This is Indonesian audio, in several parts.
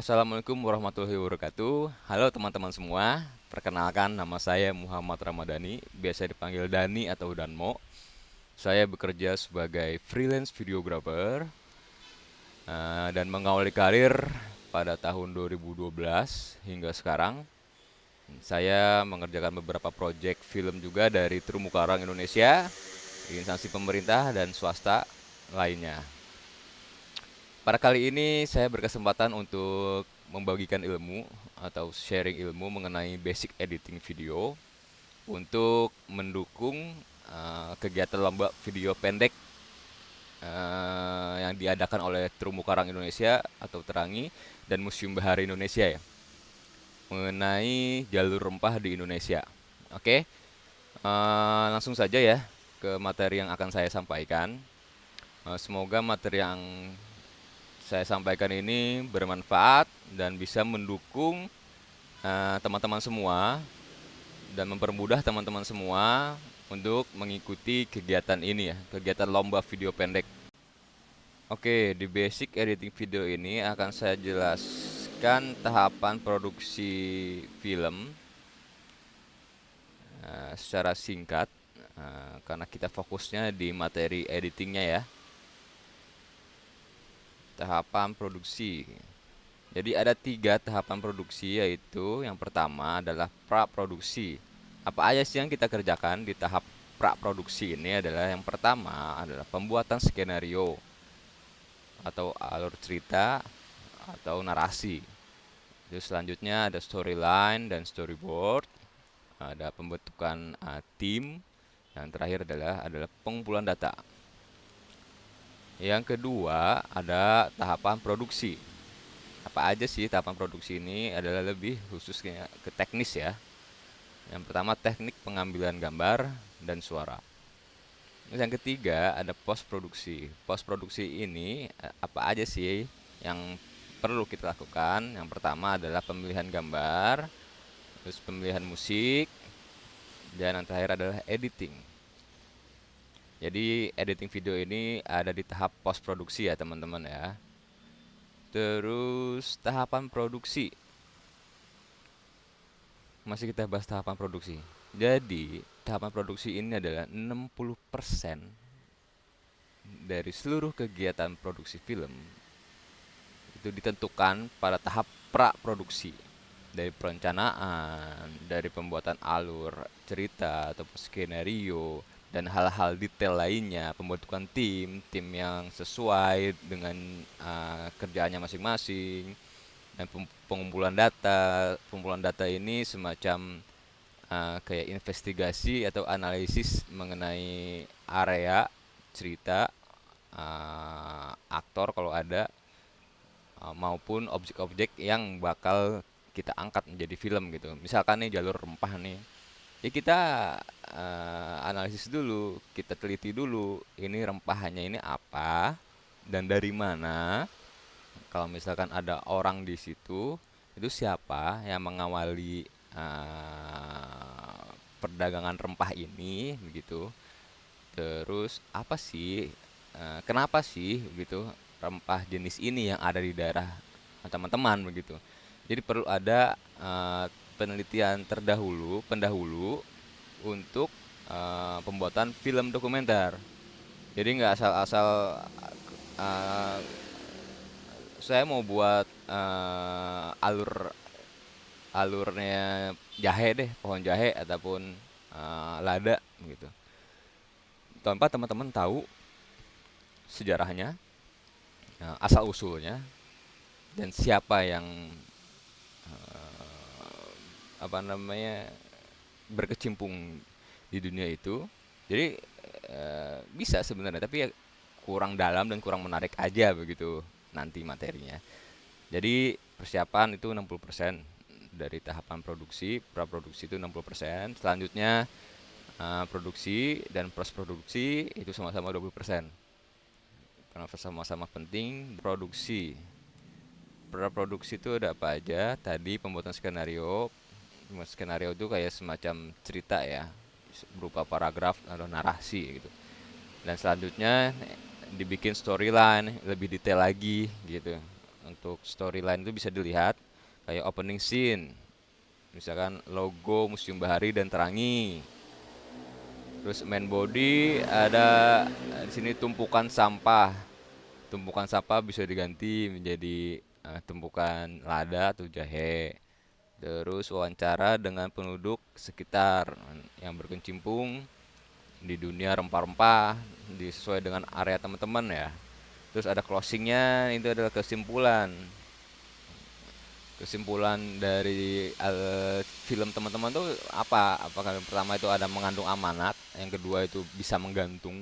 Assalamualaikum warahmatullahi wabarakatuh. Halo teman-teman semua. Perkenalkan nama saya Muhammad Ramadhani, biasa dipanggil Dani atau Danmo. Saya bekerja sebagai freelance videographer uh, dan mengawali karir pada tahun 2012 hingga sekarang. Saya mengerjakan beberapa proyek film juga dari terumbu karang Indonesia, instansi pemerintah dan swasta lainnya. Pada kali ini saya berkesempatan untuk membagikan ilmu atau sharing ilmu mengenai basic editing video untuk mendukung uh, kegiatan lomba video pendek uh, yang diadakan oleh Terumbu Karang Indonesia atau Terangi dan Museum Bahari Indonesia ya mengenai jalur rempah di Indonesia. Oke, uh, langsung saja ya ke materi yang akan saya sampaikan. Semoga materi yang saya sampaikan ini bermanfaat dan bisa mendukung eh, teman-teman uh, semua dan mempermudah teman-teman semua untuk mengikuti kegiatan ini ya, kegiatan lomba video pendek. Oke, di basic editing video ini akan saya jelaskan tahapan produksi film uh, secara singkat uh, karena kita fokusnya di materi editingnya ya tahapan produksi. Jadi ada tiga tahapan produksi yaitu yang pertama adalah pra produksi. Apa aja sih yang kita kerjakan di tahap pra produksi ini adalah yang pertama adalah pembuatan skenario atau alur cerita atau narasi. Terus selanjutnya ada storyline dan storyboard, ada pembentukan uh, tim, yang terakhir adalah adalah pengumpulan data. Yang kedua ada tahapan produksi. Apa aja sih tahapan produksi ini adalah lebih khususnya ke teknis ya. Yang pertama teknik pengambilan gambar dan suara. Yang ketiga ada post produksi. Post produksi ini eh, apa aja sih yang perlu kita lakukan? Yang pertama adalah pemilihan gambar, terus pemilihan musik, dan yang terakhir adalah editing. Jadi editing video ini ada di tahap post produksi ya teman-teman ya. Terus tahapan produksi. Masih kita bahas tahapan produksi. Jadi tahapan produksi ini adalah 60% dari seluruh kegiatan produksi film itu ditentukan pada tahap pra produksi dari perencanaan, dari pembuatan alur cerita atau skenario, dan hal-hal detail lainnya pembentukan tim tim yang sesuai dengan uh, kerjaannya masing-masing dan pengumpulan data. Pengumpulan data ini semacam uh, kayak investigasi atau analisis mengenai area cerita uh, aktor kalau ada uh, maupun objek-objek yang bakal kita angkat menjadi film gitu. Misalkan nih jalur rempah nih ya kita uh, analisis dulu kita teliti dulu ini rempahnya ini apa dan dari mana. Kalau misalkan ada orang di situ itu siapa yang mengawali uh, perdagangan rempah ini begitu. Terus apa sih uh, kenapa sih begitu rempah jenis ini yang ada di daerah teman-teman begitu. Jadi perlu ada uh, penelitian terdahulu, pendahulu untuk uh, pembuatan film dokumenter. Jadi nggak asal-asal uh, saya mau buat uh, alur alurnya jahe deh, pohon jahe ataupun uh, lada gitu. Tanpa teman-teman tahu sejarahnya, asal usulnya, dan siapa yang apa namanya berkecimpung di dunia itu. Jadi e, bisa sebenarnya tapi ya kurang dalam dan kurang menarik aja begitu nanti materinya. Jadi persiapan itu 60% dari tahapan produksi praproduksi itu 60% selanjutnya e, produksi dan post produksi itu sama-sama 20% karena sama-sama penting produksi. Praproduksi itu ada apa aja? Tadi pembuatan skenario skenario itu kayak semacam cerita ya berupa paragraf atau narasi gitu. Dan selanjutnya dibikin storyline lebih detail lagi gitu. Untuk storyline itu bisa dilihat kayak opening scene. Misalkan logo Museum Bahari dan Terangi. Terus main body ada di sini tumpukan sampah. Tumpukan sampah bisa diganti menjadi uh, tumpukan lada atau jahe terus wawancara dengan penduduk sekitar yang berkecimpung di dunia rempah-rempah sesuai dengan area teman-teman ya. Terus ada closingnya itu adalah kesimpulan. Kesimpulan dari uh, film teman-teman tuh apa? Apakah yang pertama itu ada mengandung amanat yang kedua itu bisa menggantung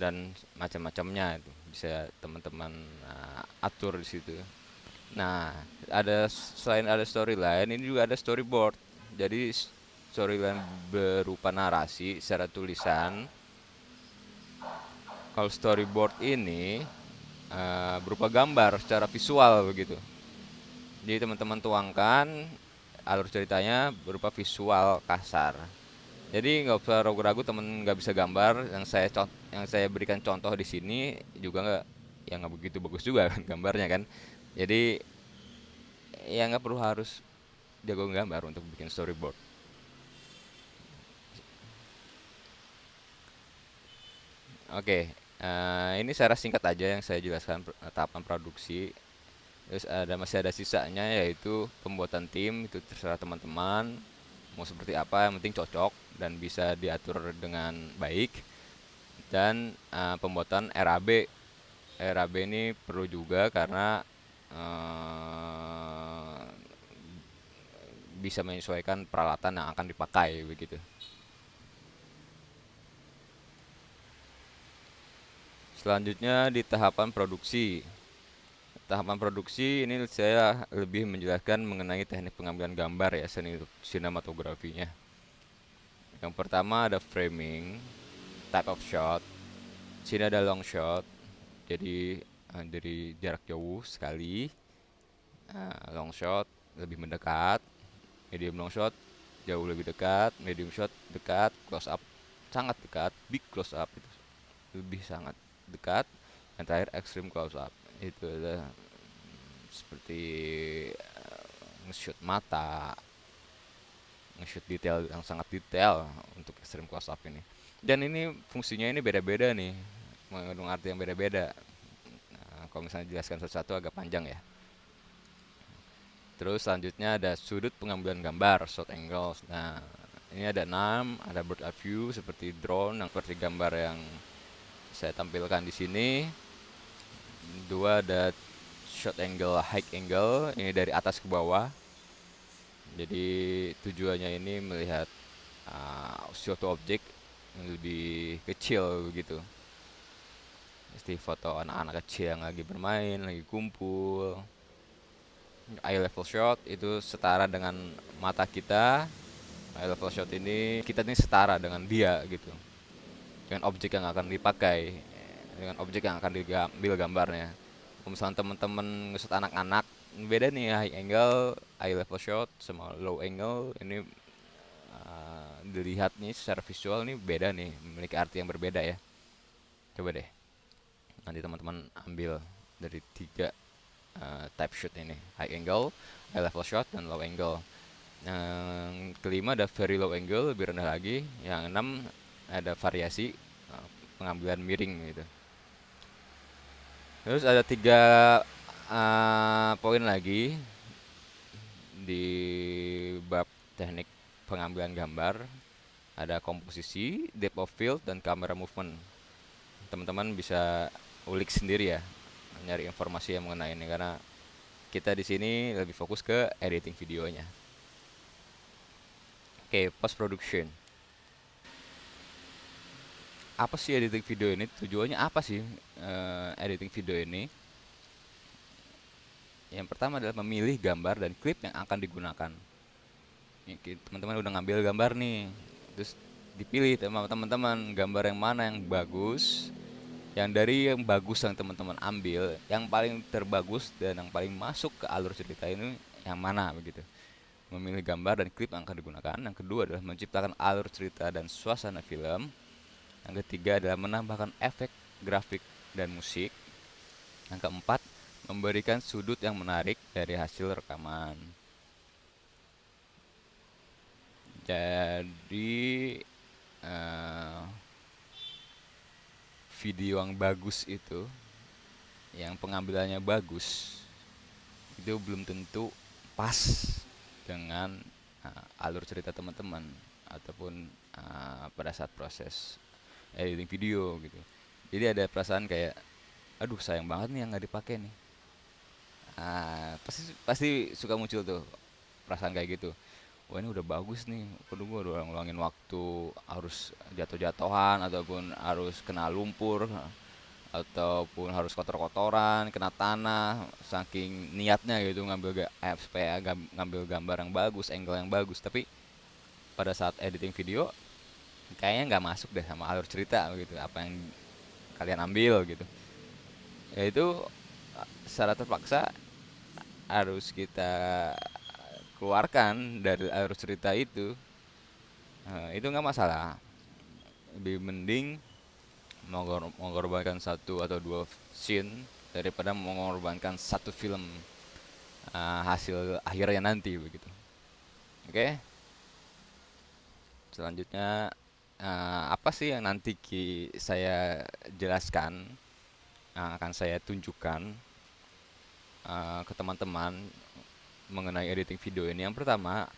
dan macam-macamnya itu bisa teman-teman uh, atur di situ nah ada selain ada storyline ini juga ada storyboard. Jadi storyline berupa narasi secara tulisan. Kalau storyboard ini uh, berupa gambar secara visual begitu. Jadi teman-teman tuangkan alur ceritanya berupa visual kasar. Jadi nggak usah ragu-ragu temen nggak bisa gambar. Yang saya yang saya berikan contoh di sini juga nggak yang nggak begitu bagus juga kan gambarnya kan jadi ya nggak perlu harus jago gambar untuk bikin storyboard. Oke uh, ini secara singkat aja yang saya jelaskan tahapan produksi. Terus ada masih ada sisanya yaitu pembuatan tim itu terserah teman-teman mau seperti apa yang penting cocok dan bisa diatur dengan baik. Dan uh, pembuatan RAB RAB ini perlu juga karena uh, bisa menyesuaikan peralatan yang akan dipakai begitu. Selanjutnya di tahapan produksi. Tahapan produksi ini saya lebih menjelaskan mengenai teknik pengambilan gambar ya seni sinematografinya. Yang pertama ada framing type of shot sini ada long shot jadi uh, dari jarak jauh sekali. Uh, long shot lebih mendekat. Medium long shot jauh lebih dekat. Medium shot dekat. Close up sangat dekat. Big close up itu lebih sangat dekat. Yang terakhir extreme close up. Itu adalah seperti uh, nge-shoot mata. Nge-shoot detail yang sangat detail untuk extreme close up ini. Dan ini fungsinya ini beda-beda nih. Mengandung arti yang beda-beda. nah, kalau misalnya jelaskan satu-satu agak panjang ya. Terus selanjutnya ada sudut pengambilan gambar shot angles. Nah ini ada enam ada bird eye view seperti drone yang seperti gambar yang saya tampilkan di sini. Dua ada shot angle high angle ini dari atas ke bawah. Jadi tujuannya ini melihat uh, suatu objek yang lebih kecil begitu Mesti foto anak-anak kecil yang lagi bermain, lagi kumpul. Eye level shot itu setara dengan mata kita. Eye level shot ini kita ini setara dengan dia gitu. Dengan objek yang akan dipakai, dengan objek yang akan diambil gambarnya misalnya teman-teman ngesut anak-anak beda nih high angle high level shot sama low angle ini uh, dilihat nih secara visual nih beda nih memiliki arti yang berbeda ya coba deh nanti teman-teman ambil dari tiga uh, type shot ini high angle high level shot dan low angle yang kelima ada very low angle lebih rendah lagi yang enam ada variasi uh, pengambilan miring gitu Terus ada tiga uh, poin lagi di bab teknik pengambilan gambar. Ada komposisi, depth of field, dan camera movement. Teman-teman bisa ulik sendiri ya, nyari informasi yang mengenai ini. Karena kita di sini lebih fokus ke editing videonya. Oke, okay, post production apa sih editing video ini? Tujuannya apa sih uh, editing video ini? Yang pertama adalah memilih gambar dan klip yang akan digunakan. Teman-teman udah ngambil gambar nih. Terus dipilih teman-teman gambar yang mana yang bagus yang dari yang bagus yang teman-teman ambil yang paling terbagus dan yang paling masuk ke alur cerita ini yang mana begitu memilih gambar dan klip yang akan digunakan yang kedua adalah menciptakan alur cerita dan suasana film yang ketiga adalah menambahkan efek grafik dan musik. Yang keempat, memberikan sudut yang menarik dari hasil rekaman. Jadi uh, video yang bagus itu, yang pengambilannya bagus, itu belum tentu pas dengan uh, alur cerita teman-teman ataupun uh, pada saat proses editing video gitu. Jadi ada perasaan kayak, aduh sayang banget nih yang nggak dipakai nih. Uh, pasti pasti suka muncul tuh perasaan kayak gitu. Wah ini udah bagus nih, perlu gue udah ngulangin waktu harus jatuh-jatuhan ataupun harus kena lumpur ataupun harus kotor-kotoran, kena tanah, saking niatnya gitu ngambil ga, eh, supaya ngambil gambar yang bagus, angle yang bagus. Tapi pada saat editing video kayaknya nggak masuk deh sama alur cerita gitu, apa yang kalian ambil gitu. Ya itu secara terpaksa harus kita keluarkan dari alur cerita itu. Nah, itu nggak masalah. Lebih mending mengorbankan satu atau dua scene daripada mengorbankan satu film uh, hasil akhirnya nanti begitu. Oke. Okay? Selanjutnya uh, apa sih yang nanti ki saya jelaskan uh, akan saya tunjukkan uh, ke teman-teman mengenai editing video ini. Yang pertama,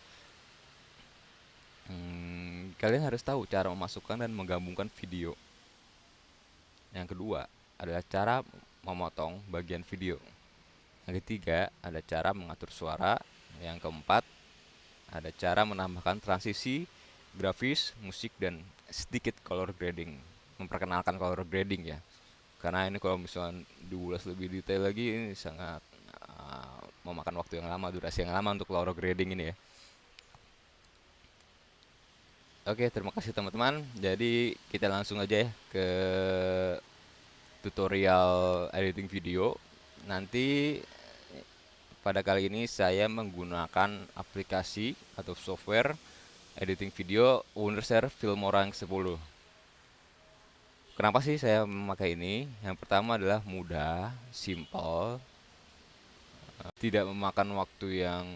hmm, kalian harus tahu cara memasukkan dan menggabungkan video yang kedua adalah cara memotong bagian video. Yang ketiga ada cara mengatur suara. Yang keempat ada cara menambahkan transisi, grafis, musik, dan sedikit color grading. Memperkenalkan color grading ya. Karena ini kalau misalnya diulas lebih detail lagi ini sangat memakan waktu yang lama, durasi yang lama untuk color grading ini ya. Oke, terima kasih teman-teman. Jadi kita langsung aja ya ke tutorial editing video. Nanti pada kali ini saya menggunakan aplikasi atau software editing video Wondershare Filmora 10. Kenapa sih saya memakai ini? Yang pertama adalah mudah, simple, tidak memakan waktu yang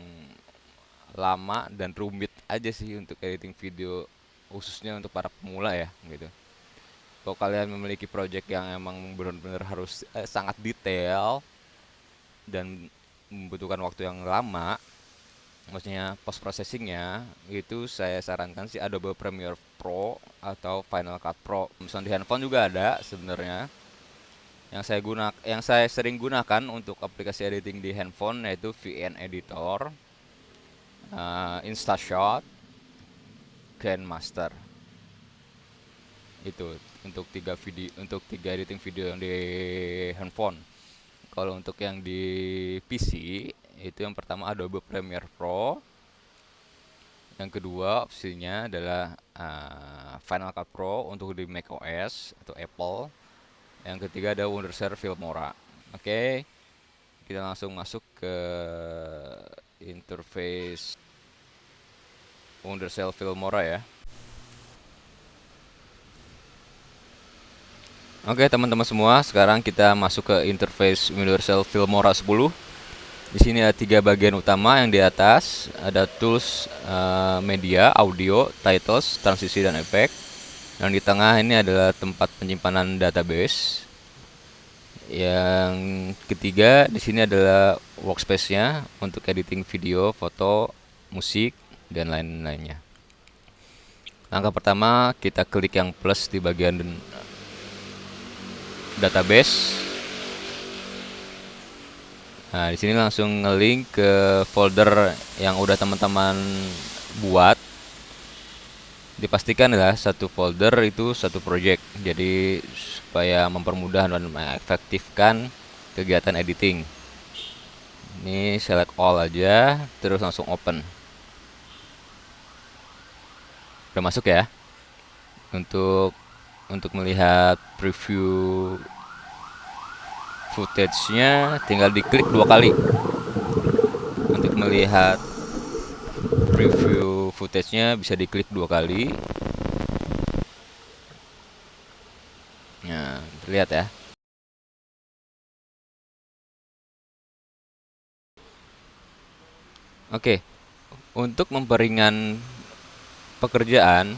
lama dan rumit aja sih untuk editing video khususnya untuk para pemula ya gitu. Kalau kalian memiliki project yang emang benar-benar harus eh, sangat detail dan membutuhkan waktu yang lama maksudnya post processingnya itu saya sarankan sih Adobe Premiere Pro atau Final Cut Pro. Misalnya di handphone juga ada sebenarnya yang saya gunakan yang saya sering gunakan untuk aplikasi editing di handphone yaitu VN Editor uh, InstaShot Grandmaster. Itu untuk tiga video untuk tiga editing video yang di handphone. Kalau untuk yang di PC itu yang pertama Adobe Premiere Pro. Yang kedua opsinya adalah uh, Final Cut Pro untuk di macOS atau Apple yang ketiga ada Wondershare Filmora oke okay. kita langsung masuk ke interface Wondercell Filmora ya. Oke teman-teman semua, sekarang kita masuk ke interface Universal Filmora 10. Di sini ada tiga bagian utama yang di atas ada tools uh, media, audio, titles, transisi dan efek. Yang di tengah ini adalah tempat penyimpanan database. Yang ketiga di sini adalah workspace-nya untuk editing video, foto, musik, dan lain-lainnya. Langkah pertama kita klik yang plus di bagian database. Nah, di sini langsung ngelink ke folder yang udah teman-teman buat. Dipastikan adalah satu folder itu satu project. Jadi supaya mempermudah dan mengefektifkan kegiatan editing. Ini select all aja, terus langsung open udah masuk ya untuk untuk melihat preview footage-nya tinggal diklik dua kali untuk melihat preview footage-nya bisa diklik dua kali. Nah, lihat ya. Oke, untuk memperingan pekerjaan,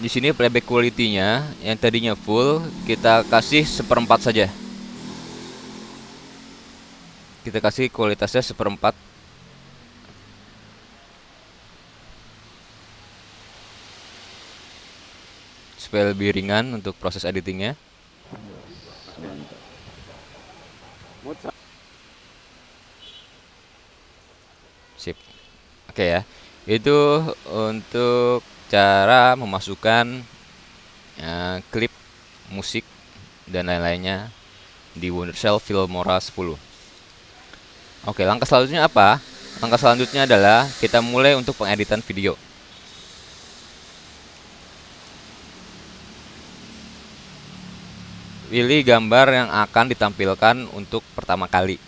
di sini playback quality-nya yang tadinya full kita kasih seperempat saja. Kita kasih kualitasnya seperempat Supaya lebih ringan untuk proses editingnya. Sip. Oke ya. Itu untuk cara memasukkan uh, klip musik dan lain-lainnya di Wondershell Filmora 10. Oke, langkah selanjutnya apa? Langkah selanjutnya adalah kita mulai untuk pengeditan video. Pilih gambar yang akan ditampilkan untuk pertama kali.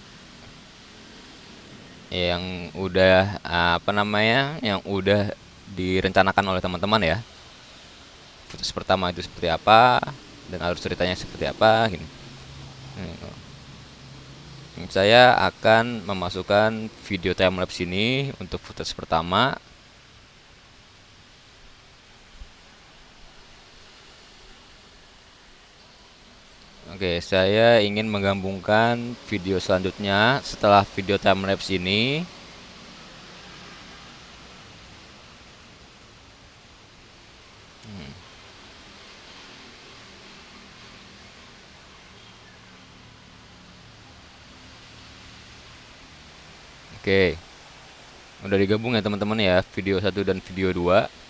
Yang udah apa namanya yang udah direncanakan oleh teman-teman ya. Putus pertama itu seperti apa dan alur ceritanya seperti apa gini. Saya akan memasukkan video timelapse ini untuk footage pertama Oke, saya ingin menggabungkan video selanjutnya setelah video timelapse ini. Hmm. Oke. Udah digabung ya teman-teman ya, video 1 dan video 2.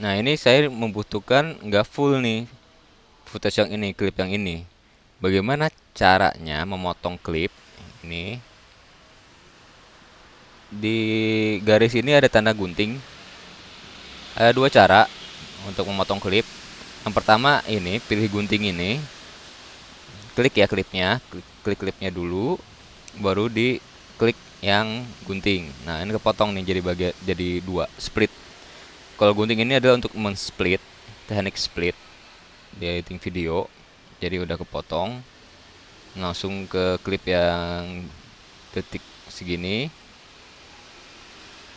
Nah ini saya membutuhkan nggak full nih footage yang ini, klip yang ini. Bagaimana caranya memotong klip ini? Di garis ini ada tanda gunting. Ada dua cara untuk memotong klip. Yang pertama ini pilih gunting ini, klik ya klipnya, klik, klik klipnya dulu, baru di klik yang gunting. Nah ini kepotong nih jadi bagian jadi dua split kalau gunting ini adalah untuk men-split teknik split. Di editing video jadi udah kepotong langsung ke klip yang detik segini.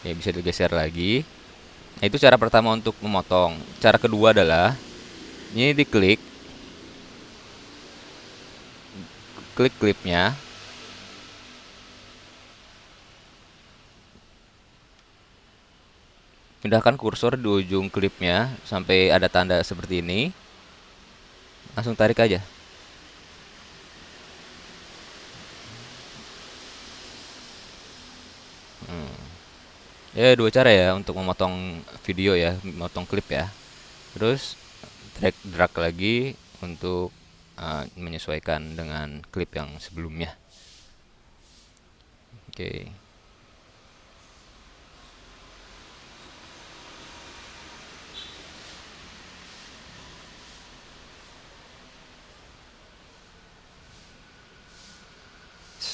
Ya bisa digeser lagi. Nah itu cara pertama untuk memotong. Cara kedua adalah ini diklik klik klipnya pindahkan kursor di ujung klipnya sampai ada tanda seperti ini langsung tarik aja hmm. ya dua cara ya untuk memotong video ya memotong klip ya terus drag drag lagi untuk uh, menyesuaikan dengan klip yang sebelumnya oke okay.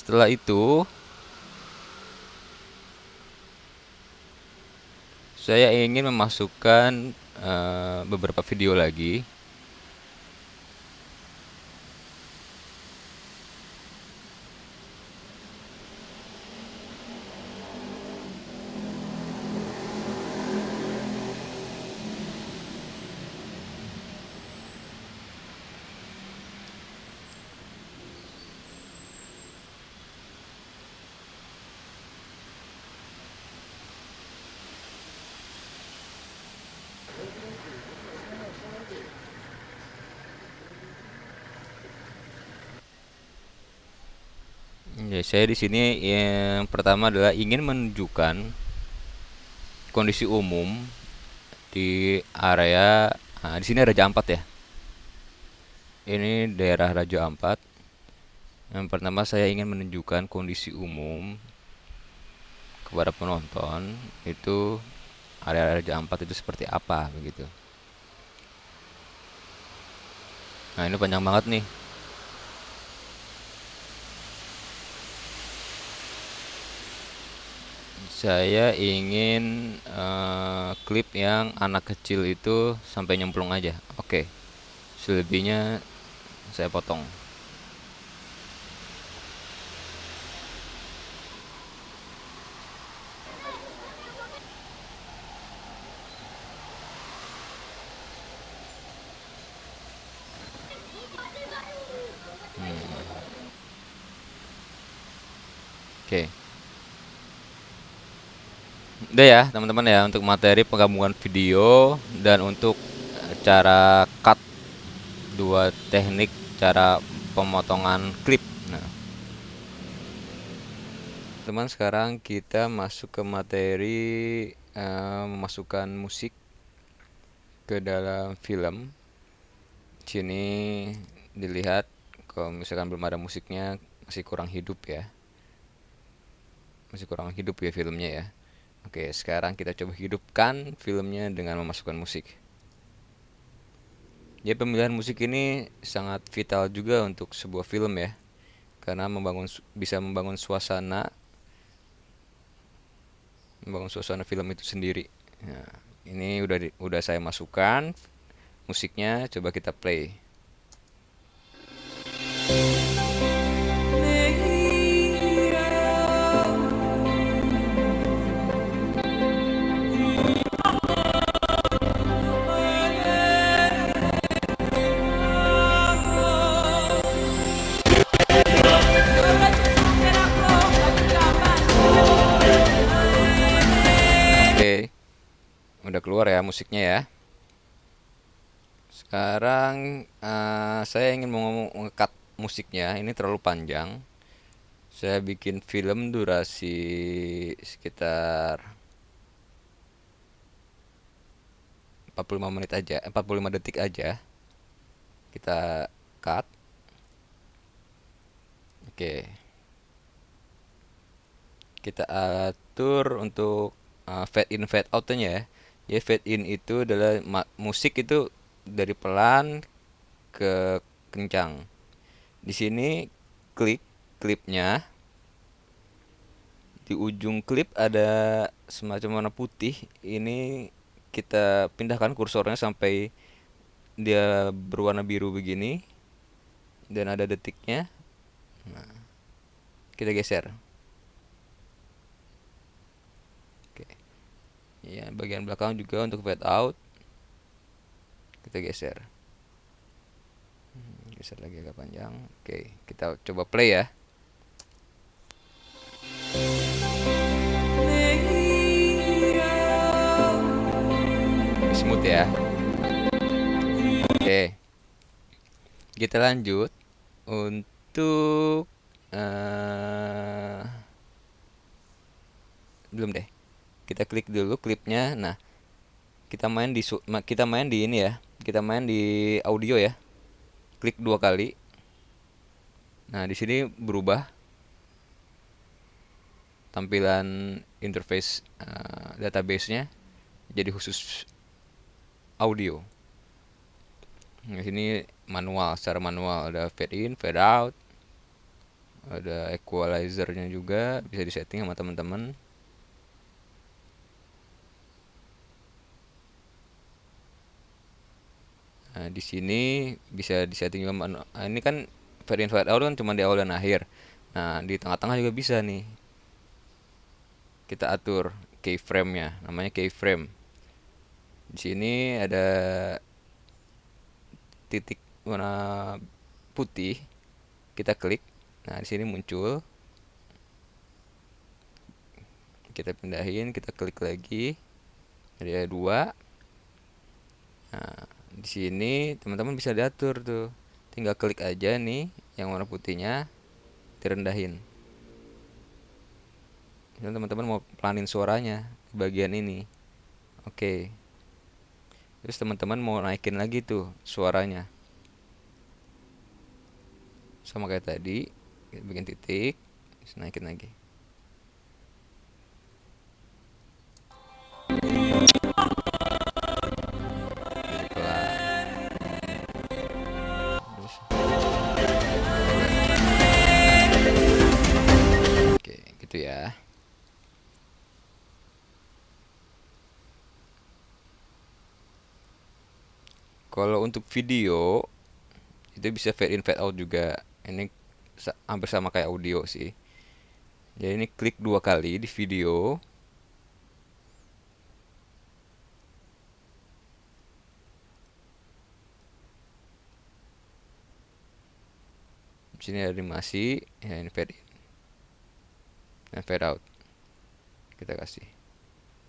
Setelah itu saya ingin memasukkan uh, beberapa video lagi Ya, saya di sini yang pertama adalah ingin menunjukkan kondisi umum di area nah, di sini Raja Ampat ya. Ini daerah Raja Ampat. Yang pertama saya ingin menunjukkan kondisi umum kepada penonton itu area Raja Ampat itu seperti apa begitu. Nah, ini panjang banget nih. Saya ingin uh, klip yang anak kecil itu sampai nyemplung aja oke okay. selebihnya saya potong Oke. Udah ya, teman-teman ya untuk materi penggabungan video dan untuk eh, cara cut dua teknik cara pemotongan klip. Nah, teman sekarang kita masuk ke materi uh, memasukkan musik ke dalam film. Sini dilihat kalau misalkan belum ada musiknya masih kurang hidup ya. Masih kurang hidup ya filmnya ya. Oke, sekarang kita coba hidupkan filmnya dengan memasukkan musik. Ya, pemilihan musik ini sangat vital juga untuk sebuah film ya. Karena membangun bisa membangun suasana membangun suasana film itu sendiri. Nah, ini udah di, udah saya masukkan musiknya, coba kita play. Udah keluar ya musiknya ya. Sekarang uh, saya ingin mau ngekat musiknya. Ini terlalu panjang. Saya bikin film durasi sekitar 45 menit aja 45 detik aja. Kita cut. Oke. Kita atur untuk uh, fade in fade outnya ya ya fade in itu adalah musik itu dari pelan ke kencang. Di sini klik klipnya. Di ujung klip ada semacam warna putih. Ini kita pindahkan kursornya sampai dia berwarna biru begini. Dan ada detiknya. Nah, kita geser ya bagian belakang juga untuk fade out. Kita geser. Hmm, geser lagi agak panjang. Oke kita coba play ya. Smooth ya. Oke. Kita lanjut untuk uh, belum deh kita klik dulu klipnya. Nah kita main di kita main di ini ya. Kita main di audio ya. Klik dua kali. Nah di sini berubah. Tampilan interface uh, database-nya jadi khusus audio. Di sini manual, secara manual. Ada fade in, fade out, ada equalizer-nya juga. Bisa disetting sama teman-teman. Nah, di sini bisa disetting juga nah, ini kan fade in fade out kan cuma di awal dan akhir. Nah, di tengah-tengah juga bisa nih. Kita atur keyframe-nya, namanya keyframe. Di sini ada titik warna putih. Kita klik. Nah, di sini muncul. Kita pindahin, kita klik lagi. Ada dua. Nah, di sini teman-teman bisa diatur tuh. Tinggal klik aja nih yang warna putihnya direndahin. Dan teman-teman mau pelanin suaranya di bagian ini. Oke. Terus teman-teman mau naikin lagi tuh suaranya. Sama kayak tadi bikin titik naikin lagi kalau untuk video itu bisa fade in fade out juga. Ini hampir sama kayak audio sih. Jadi ini klik dua kali di video. Di sini ada animasi ya ini fade in dan fade out kita kasih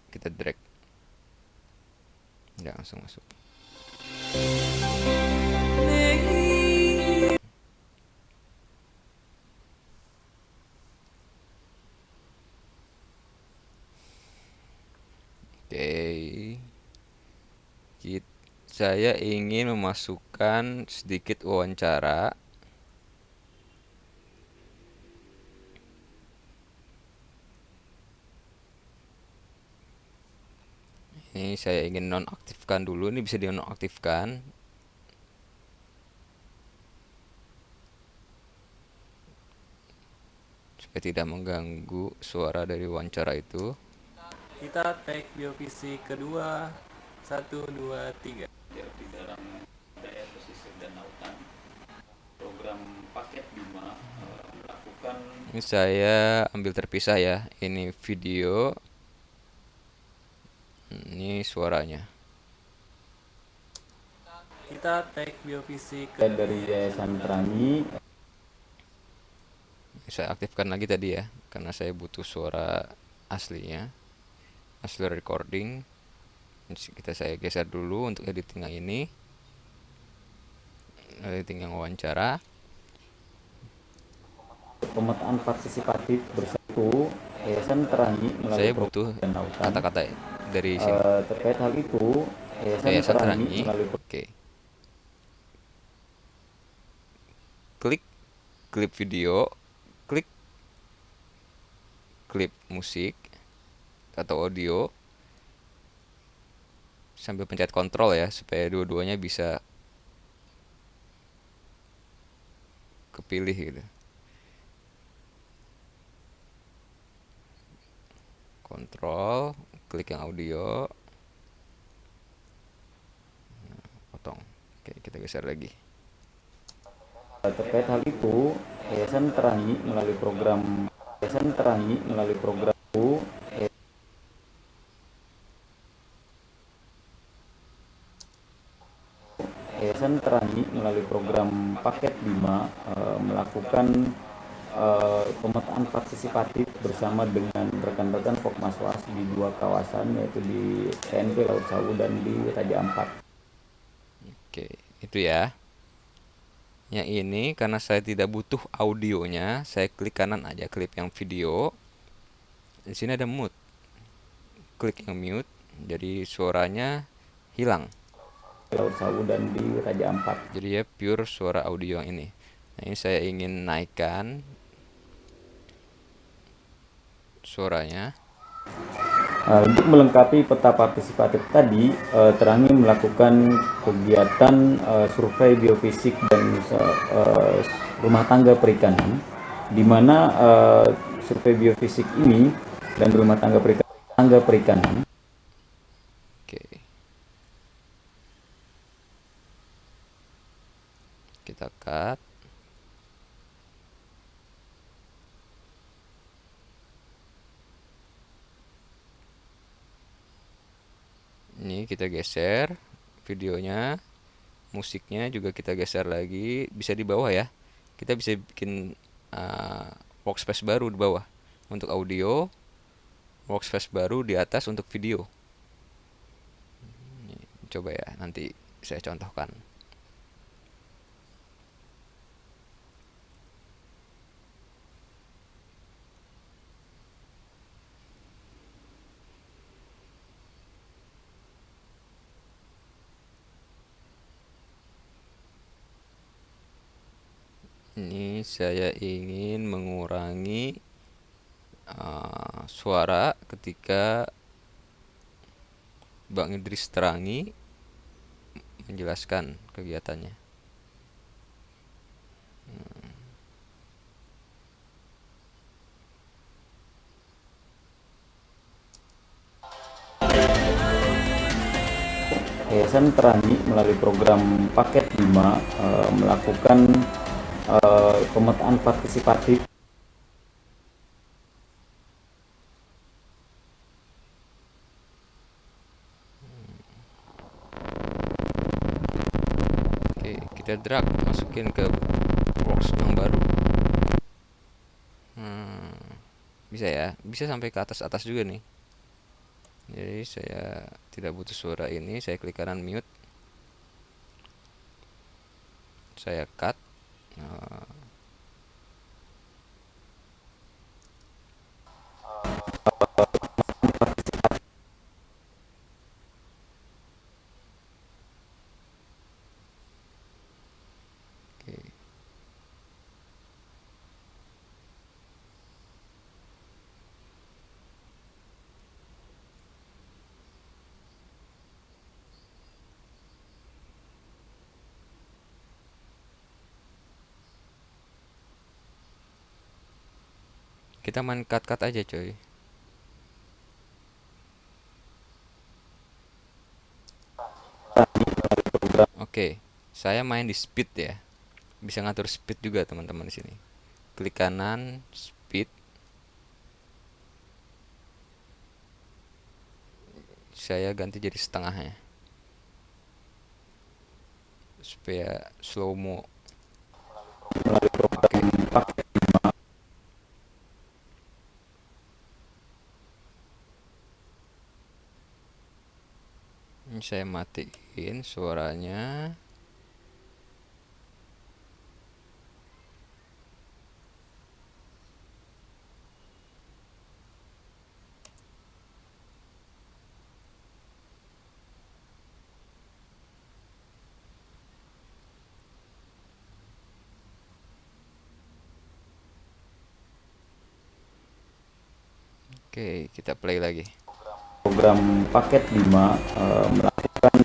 kita drag ya langsung masuk Oke. Saya ingin memasukkan sedikit wawancara. Ini saya ingin nonaktifkan dulu. Ini bisa dinonaktifkan. Supaya tidak mengganggu suara dari wawancara itu kita tag biofisik kedua satu dua tiga di dalam daerah pesisir dan lautan program paket Bima uh, melakukan ini saya ambil terpisah ya ini video ini suaranya. Kita tag biofisik dari Yayasan Perangi. Saya aktifkan lagi tadi ya karena saya butuh suara aslinya. Asli recording. Kita saya geser dulu untuk editing yang ini. Editing yang wawancara. Pemetaan partisipatif bersatu Yayasan Terangi saya butuh kata-kata dari sini? uh, terkait hal itu Yayasan, Yayasan Terangi, oke. Okay. klik klip video klik klip musik atau audio sambil pencet kontrol ya supaya dua-duanya bisa kepilih gitu. Kontrol klik yang audio. Nah, potong. Oke kita geser lagi. Terkait hal itu Yayasan Terangi melalui program Yayasan Terangi melalui program Yayasan Terangi melalui program paket Bima e, melakukan e, pemetaan partisipatif bersama dengan rekan-rekan Fokmaswas di dua kawasan yaitu di TNP Laut Sawu dan di Raja Ampat. Oke, itu ya. Yang ini karena saya tidak butuh audionya, saya klik kanan aja klip yang video. Di sini ada mute. Klik yang mute, jadi suaranya hilang. Laut Sawu dan di Raja Ampat. Jadi ya pure suara audio yang ini. Nah, ini saya ingin naikkan suaranya. Uh, untuk melengkapi peta partisipatif tadi, uh, Terangi melakukan kegiatan uh, survei biofisik dan uh, rumah tangga perikanan, di mana uh, survei biofisik ini dan rumah tangga perikanan, tangga perikanan kita cut ini kita geser videonya. Musiknya juga kita geser lagi. Bisa di bawah ya. Kita bisa bikin uh, workspace baru di bawah. Untuk audio workspace baru di atas untuk video. Coba ya nanti saya contohkan ini saya ingin mengurangi uh, suara ketika Bang Idris Terangi menjelaskan kegiatannya hmm. Yayasan Terangi melalui program paket 5 e, melakukan uh, pemetaan partisipatif. Oke, kita drag masukin ke box yang baru. Hmm, bisa ya? Bisa sampai ke atas atas juga nih. Jadi saya tidak butuh suara ini. Saya klik kanan mute. Saya cut nah, Oke. Kita main cut-cut aja coy Oke, saya main di speed ya. Bisa ngatur speed juga teman-teman di sini. Klik kanan, speed. Saya ganti jadi setengahnya. Supaya slow mo. Oke. Saya matiin suaranya. Oke, kita play lagi. Program paket 5 eh, melakukan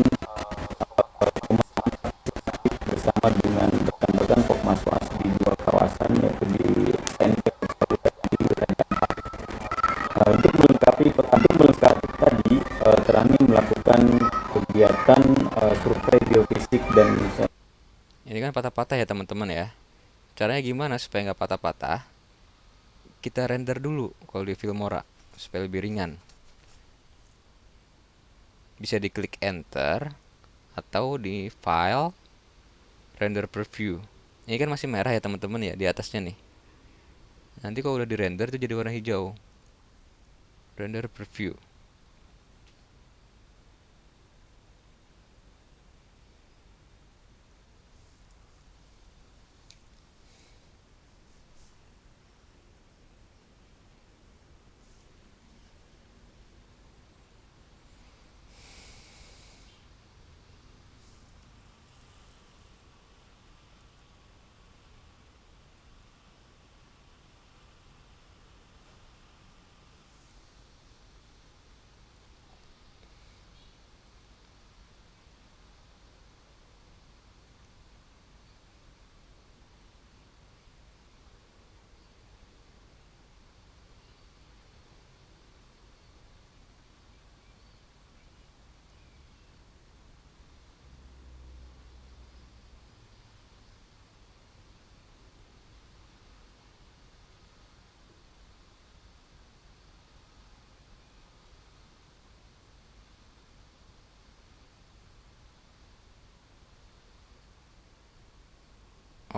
bersama dengan rekan-rekan Pokmaswas di dua kawasan yaitu di Raja Ampat. Eh, untuk melengkapi untuk melengkapi tadi eh, Terangi melakukan kegiatan eh, survei biofisik dan Ini kan patah-patah ya teman-teman ya. Caranya gimana supaya nggak patah-patah? Kita render dulu kalau di Filmora supaya lebih ringan. Bisa diklik enter atau di file render preview. Ini kan masih merah ya teman-teman ya di atasnya nih. Nanti kalau udah di render itu jadi warna hijau. Render preview.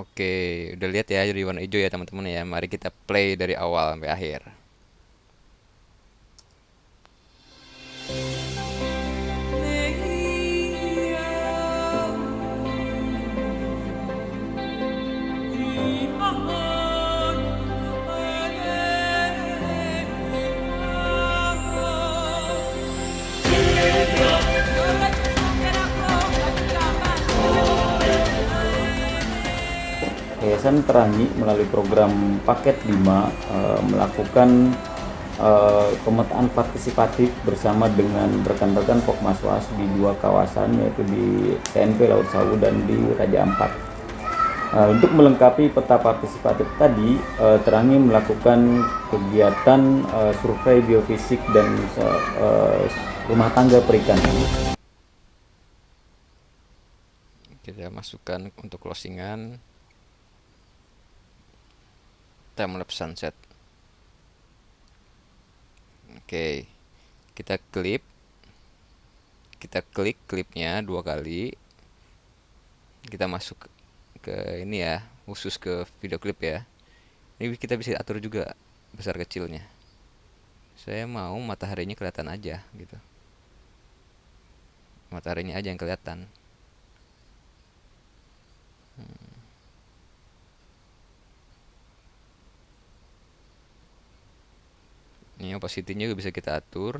Oke, udah lihat ya jadi warna hijau ya teman-teman ya. Mari kita play dari awal sampai akhir. Terangi melalui program paket 5 eh, melakukan eh, pemetaan partisipatif bersama dengan rekan-rekan Pokmaswas di dua kawasan yaitu di TNP Laut Sawu dan di Raja Ampat. Eh, untuk melengkapi peta partisipatif tadi, Terangi melakukan kegiatan survei biofisik dan rumah tangga perikanan. Kita masukkan untuk closingan timelapse sunset. Oke, kita klip, kita klik klipnya dua kali. Kita masuk ke ini ya, khusus ke video klip ya. Ini kita bisa atur juga besar kecilnya. saya mau mataharinya kelihatan aja gitu mataharinya aja yang kelihatan ini opacity-nya juga bisa kita atur.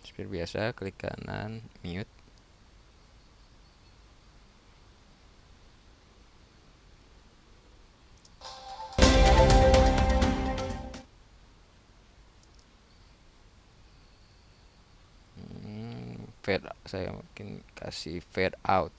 Seperti biasa klik kanan mute. Fade saya mungkin kasih fade out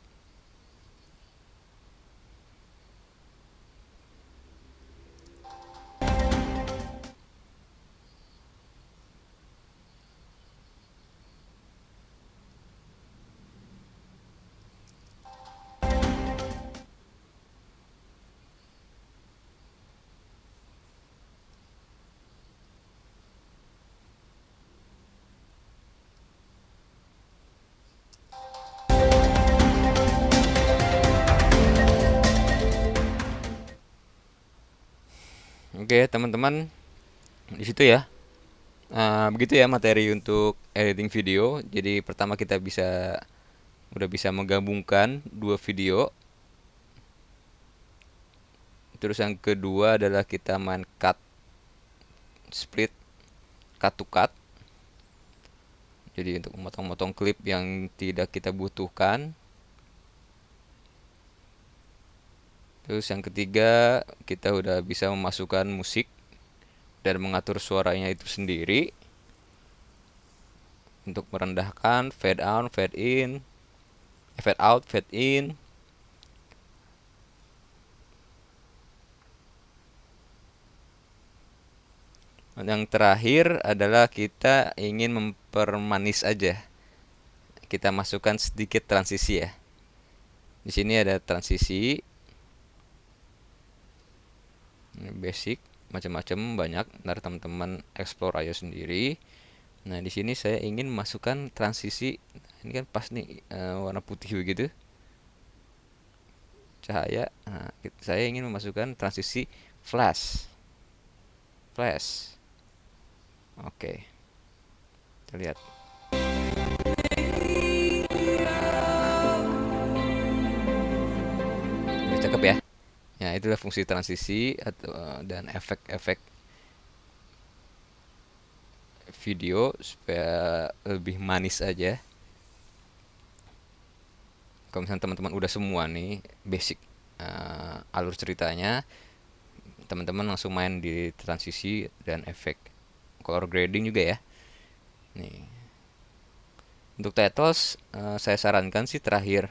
Oke, teman-teman, di situ ya. Uh, begitu ya materi untuk editing video. Jadi pertama kita bisa udah bisa menggabungkan dua video. Terus yang kedua adalah kita main cut split cut to cut. Jadi untuk memotong-motong klip yang tidak kita butuhkan Terus yang ketiga, kita udah bisa memasukkan musik dan mengatur suaranya itu sendiri untuk merendahkan fade out, fade in, fade out, fade in. yang terakhir adalah kita ingin mempermanis aja. Kita masukkan sedikit transisi ya. Di sini ada transisi basic macam-macam banyak. Ntar teman-teman explore aja sendiri. Nah di sini saya ingin masukkan transisi. Ini kan pas nih uh, warna putih begitu. Cahaya. Nah, saya ingin memasukkan transisi flash. Flash. Oke. Kita lihat Ya, itulah fungsi transisi atau eh, dan efek-efek video supaya lebih manis aja. Kalau misalnya teman-teman udah semua nih basic uh, alur ceritanya, teman-teman langsung main di transisi dan efek color grading juga ya. Nih. Untuk titles uh, saya sarankan sih terakhir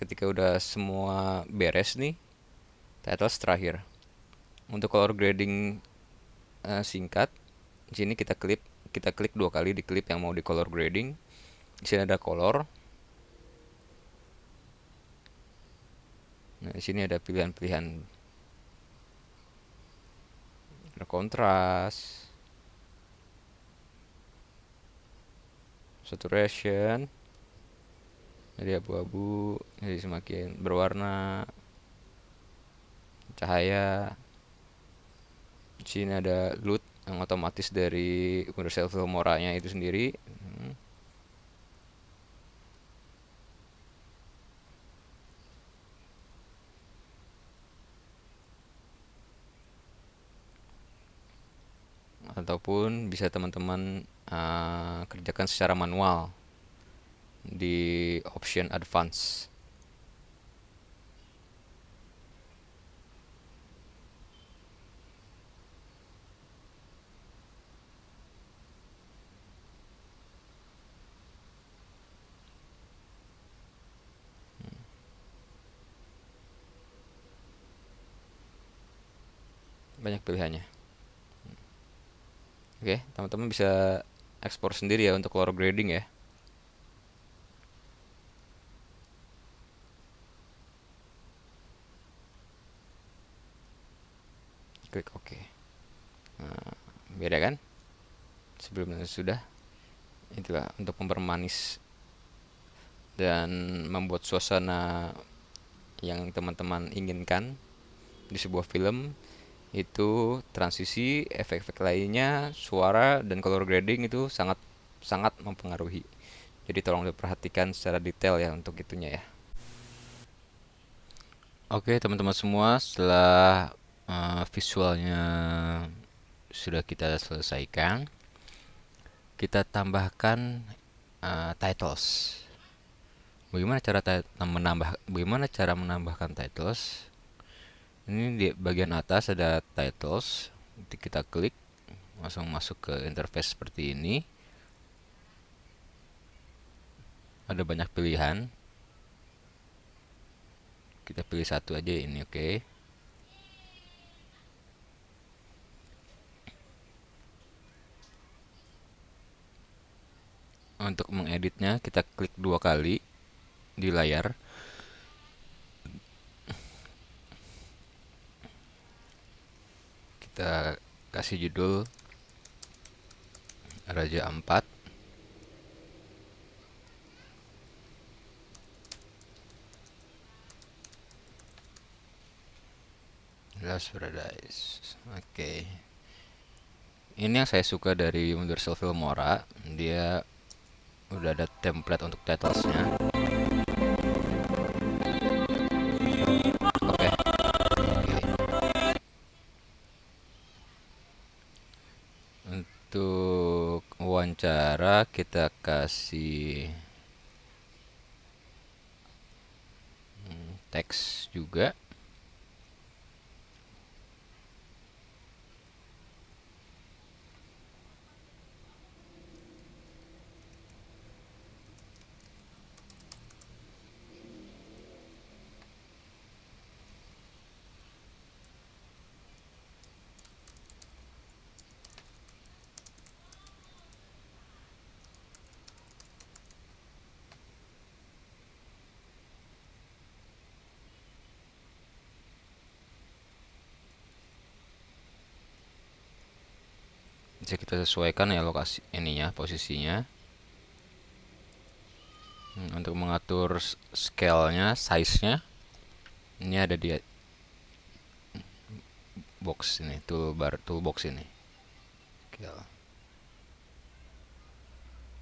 ketika udah semua beres nih titles terakhir. Untuk color grading uh, singkat di sini kita klik kita klik dua kali di klip yang mau di color grading. Di sini ada color. Nah di sini ada pilihan-pilihan. Ada kontras. Saturation jadi abu-abu jadi semakin berwarna cahaya. Di sini ada LUT yang otomatis dari Universal Filmora-nya itu sendiri. Hmm. ataupun bisa teman-teman uh, kerjakan secara manual di option advance hmm. banyak pilihannya hmm. oke teman-teman bisa ekspor sendiri ya untuk color grading ya klik OK nah, beda kan sebelumnya sudah itulah untuk mempermanis dan membuat suasana yang teman-teman inginkan di sebuah film itu transisi, efek-efek lainnya, suara dan color grading itu sangat sangat mempengaruhi. Jadi tolong diperhatikan secara detail ya untuk itunya ya. Oke teman-teman semua, setelah uh, visualnya sudah kita selesaikan, kita tambahkan uh, titles. Bagaimana cara menambah bagaimana cara menambahkan titles? ini di bagian atas ada titles nanti kita klik langsung masuk ke interface seperti ini ada banyak pilihan kita pilih satu aja ini oke okay. Untuk mengeditnya kita klik dua kali di layar. Kita kasih judul Raja Ampat. Last Paradise. Oke. Okay. Ini yang saya suka dari Universal Filmora. Dia udah ada template untuk titlesnya. Cara kita kasih hmm, teks juga bisa kita sesuaikan ya lokasi ininya posisinya. Hmm, untuk mengatur scale-nya size-nya ini ada di box ini toolbar toolbox ini.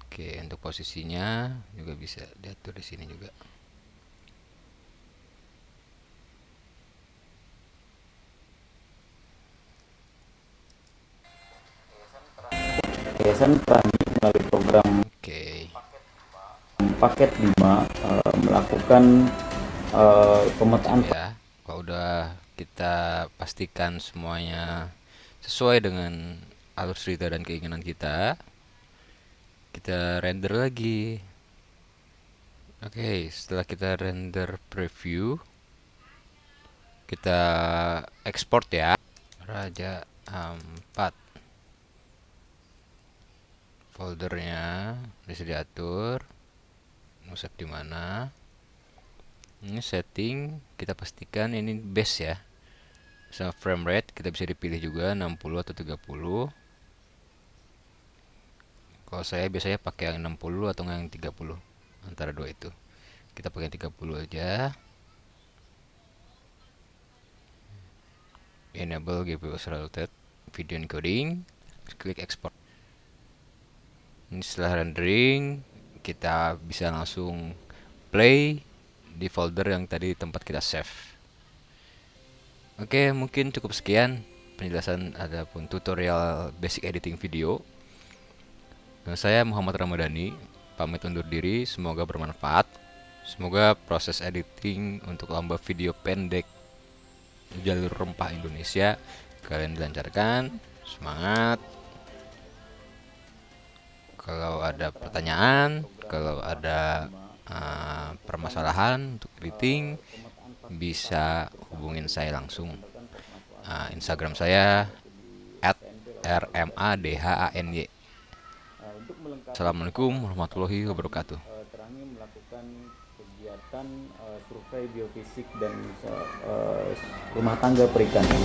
Oke untuk posisinya juga bisa diatur di sini juga Yayasan Perangi melalui program okay. paket 5 uh, eh, melakukan uh, pemetaan. Ya kalau udah kita pastikan semuanya sesuai dengan alur cerita dan keinginan kita kita render lagi. Oke okay, setelah kita render preview kita export ya. Raja 4 foldernya bisa diatur. Save di mana? Ini setting kita pastikan ini base ya. Sama frame rate kita bisa dipilih juga 60 atau 30 kalau saya biasanya pakai yang 60 atau yang 30 antara dua itu. Kita pakai 30 aja. Enable GPU accelerated video encoding. Klik export ini setelah rendering kita bisa langsung play di folder yang tadi tempat kita save. Oke mungkin cukup sekian penjelasan adapun tutorial basic editing video. Saya Muhammad Ramadhani pamit undur diri semoga bermanfaat. Semoga proses editing untuk lomba video pendek jalur rempah Indonesia kalian dilancarkan. Semangat kalau ada pertanyaan kalau ada uh, permasalahan untuk editing bisa hubungin saya langsung. Uh, Instagram saya at rmadhany Assalamualaikum warahmatullahi wabarakatuh. Melakukan kegiatan uh, survei biofisik dan uh, rumah tangga perikanan